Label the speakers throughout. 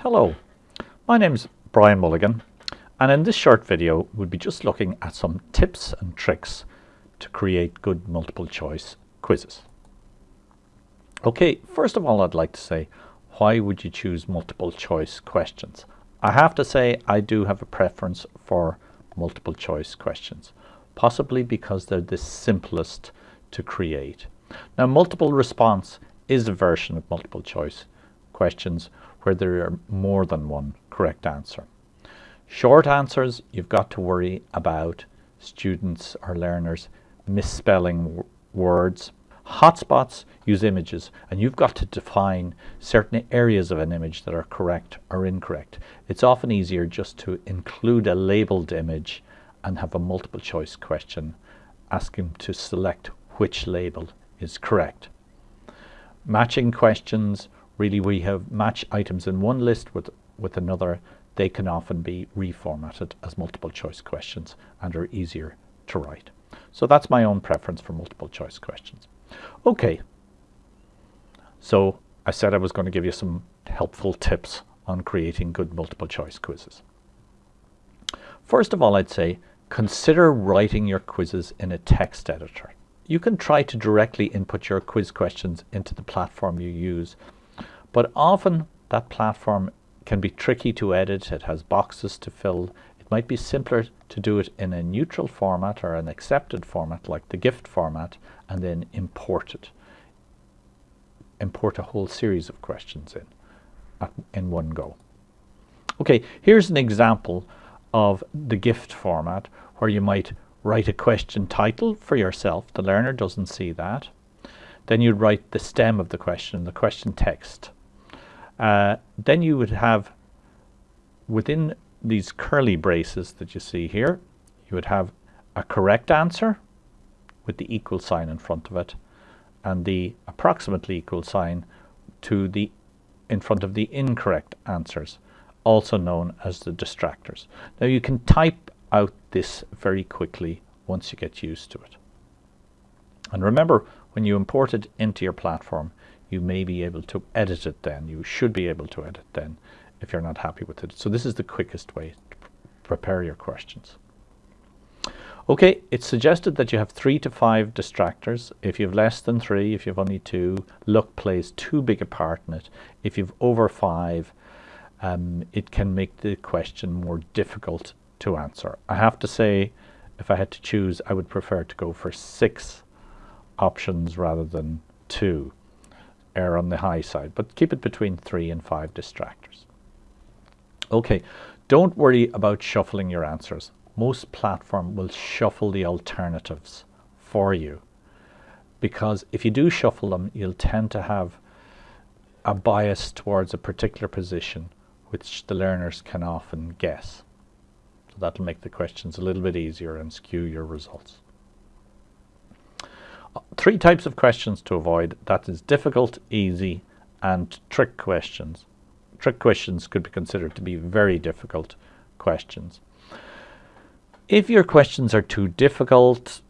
Speaker 1: Hello, my name's Brian Mulligan and in this short video we'll be just looking at some tips and tricks to create good multiple choice quizzes. Okay, first of all I'd like to say why would you choose multiple choice questions? I have to say I do have a preference for multiple choice questions, possibly because they're the simplest to create. Now multiple response is a version of multiple choice questions where there are more than one correct answer. Short answers, you've got to worry about students or learners misspelling words. Hotspots use images and you've got to define certain areas of an image that are correct or incorrect. It's often easier just to include a labeled image and have a multiple choice question asking to select which label is correct. Matching questions really we have match items in one list with, with another, they can often be reformatted as multiple choice questions and are easier to write. So that's my own preference for multiple choice questions. Okay, so I said I was going to give you some helpful tips on creating good multiple choice quizzes. First of all, I'd say consider writing your quizzes in a text editor. You can try to directly input your quiz questions into the platform you use but often that platform can be tricky to edit. It has boxes to fill. It might be simpler to do it in a neutral format or an accepted format like the GIFT format and then import it. Import a whole series of questions in in one go. Okay, here's an example of the GIFT format where you might write a question title for yourself. The learner doesn't see that. Then you'd write the stem of the question, the question text. Uh, then you would have within these curly braces that you see here, you would have a correct answer with the equal sign in front of it and the approximately equal sign to the in front of the incorrect answers, also known as the distractors. Now you can type out this very quickly once you get used to it. And remember, when you import it into your platform, you may be able to edit it then. You should be able to edit then if you're not happy with it. So this is the quickest way to prepare your questions. Okay, it's suggested that you have three to five distractors. If you have less than three, if you have only two, luck plays too big a part in it. If you've over five, um, it can make the question more difficult to answer. I have to say, if I had to choose, I would prefer to go for six options rather than two err on the high side, but keep it between three and five distractors. Okay, don't worry about shuffling your answers. Most platform will shuffle the alternatives for you because if you do shuffle them, you'll tend to have a bias towards a particular position which the learners can often guess. So that'll make the questions a little bit easier and skew your results three types of questions to avoid. That is difficult, easy, and trick questions. Trick questions could be considered to be very difficult questions. If your questions are too difficult,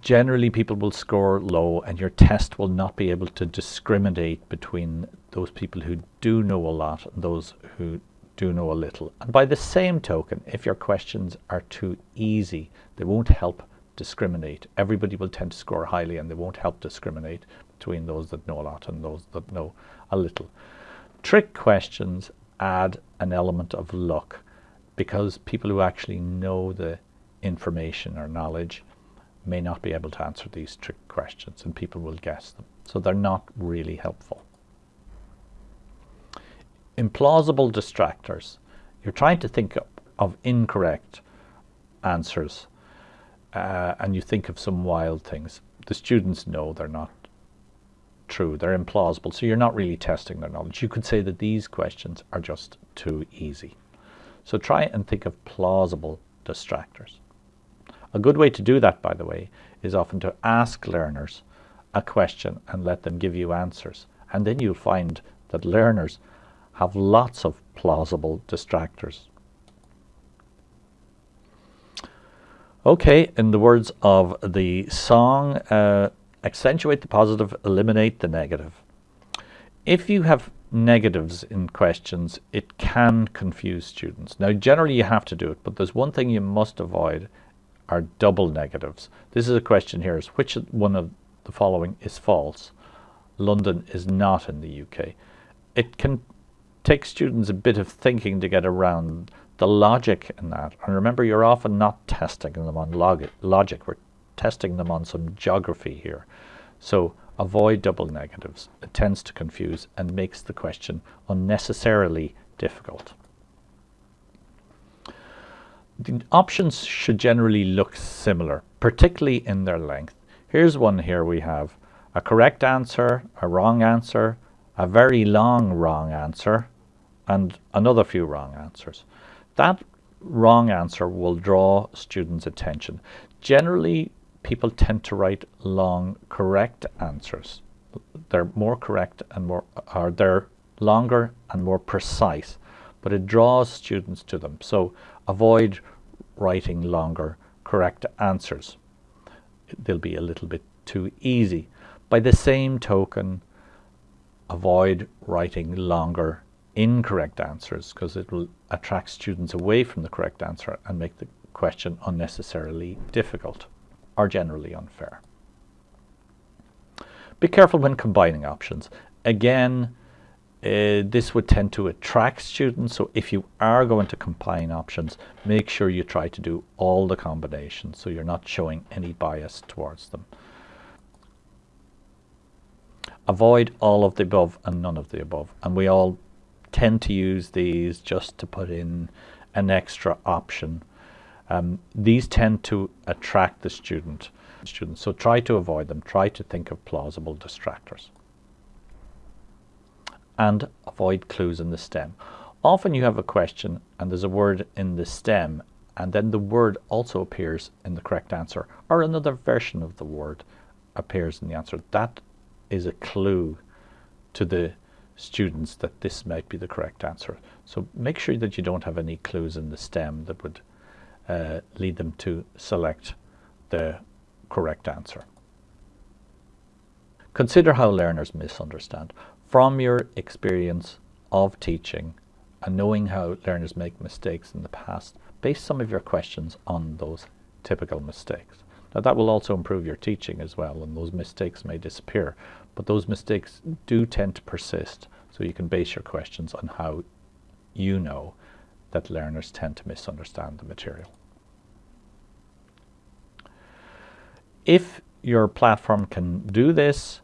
Speaker 1: generally people will score low and your test will not be able to discriminate between those people who do know a lot and those who do know a little. And by the same token, if your questions are too easy, they won't help discriminate. Everybody will tend to score highly and they won't help discriminate between those that know a lot and those that know a little. Trick questions add an element of luck because people who actually know the information or knowledge may not be able to answer these trick questions and people will guess them. So they're not really helpful. Implausible distractors. You're trying to think of incorrect answers uh, and you think of some wild things, the students know they're not true, they're implausible, so you're not really testing their knowledge. You could say that these questions are just too easy. So try and think of plausible distractors. A good way to do that, by the way, is often to ask learners a question and let them give you answers. And then you'll find that learners have lots of plausible distractors Okay, in the words of the song, uh, accentuate the positive, eliminate the negative. If you have negatives in questions, it can confuse students. Now, generally you have to do it, but there's one thing you must avoid are double negatives. This is a question here, is which one of the following is false? London is not in the UK. It can take students a bit of thinking to get around the logic in that. And remember, you're often not testing them on log logic. We're testing them on some geography here. So avoid double negatives. It tends to confuse and makes the question unnecessarily difficult. The options should generally look similar, particularly in their length. Here's one here we have a correct answer, a wrong answer, a very long wrong answer, and another few wrong answers. That wrong answer will draw students' attention. Generally, people tend to write long correct answers. They're more correct and more, or they're longer and more precise, but it draws students to them. So avoid writing longer correct answers. They'll be a little bit too easy. By the same token, avoid writing longer incorrect answers because it will attract students away from the correct answer and make the question unnecessarily difficult or generally unfair. Be careful when combining options. Again, uh, this would tend to attract students, so if you are going to combine options, make sure you try to do all the combinations so you're not showing any bias towards them. Avoid all of the above and none of the above, and we all tend to use these just to put in an extra option. Um, these tend to attract the student. Students, so try to avoid them. Try to think of plausible distractors. And avoid clues in the stem. Often you have a question and there's a word in the stem and then the word also appears in the correct answer or another version of the word appears in the answer. That is a clue to the students that this might be the correct answer. So make sure that you don't have any clues in the stem that would uh, lead them to select the correct answer. Consider how learners misunderstand. From your experience of teaching and knowing how learners make mistakes in the past, base some of your questions on those typical mistakes. Now that will also improve your teaching as well and those mistakes may disappear, but those mistakes do tend to persist so you can base your questions on how you know that learners tend to misunderstand the material. If your platform can do this,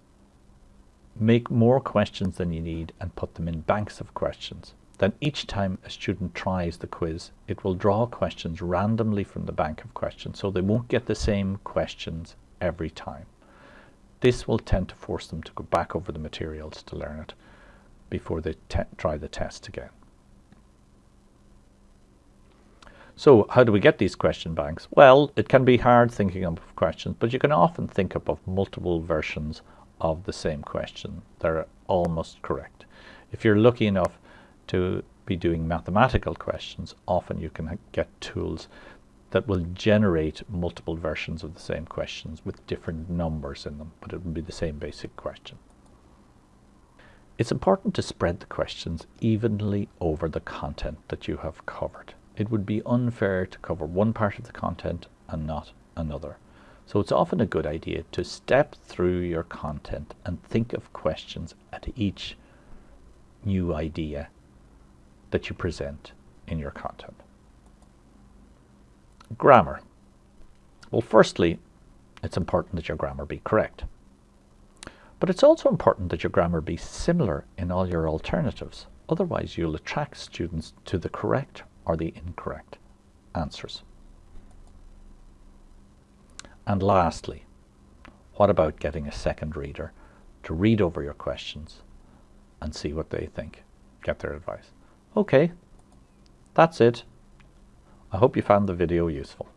Speaker 1: make more questions than you need and put them in banks of questions. Then each time a student tries the quiz, it will draw questions randomly from the bank of questions, so they won't get the same questions every time. This will tend to force them to go back over the materials to learn it before they try the test again. So how do we get these question banks? Well, it can be hard thinking up of questions, but you can often think up of multiple versions of the same question. They're almost correct. If you're lucky enough to be doing mathematical questions, often you can get tools that will generate multiple versions of the same questions with different numbers in them, but it will be the same basic question. It's important to spread the questions evenly over the content that you have covered. It would be unfair to cover one part of the content and not another. So it's often a good idea to step through your content and think of questions at each new idea that you present in your content. Grammar. Well, firstly, it's important that your grammar be correct. But it's also important that your grammar be similar in all your alternatives. Otherwise, you'll attract students to the correct or the incorrect answers. And lastly, what about getting a second reader to read over your questions and see what they think, get their advice? Okay, that's it. I hope you found the video useful.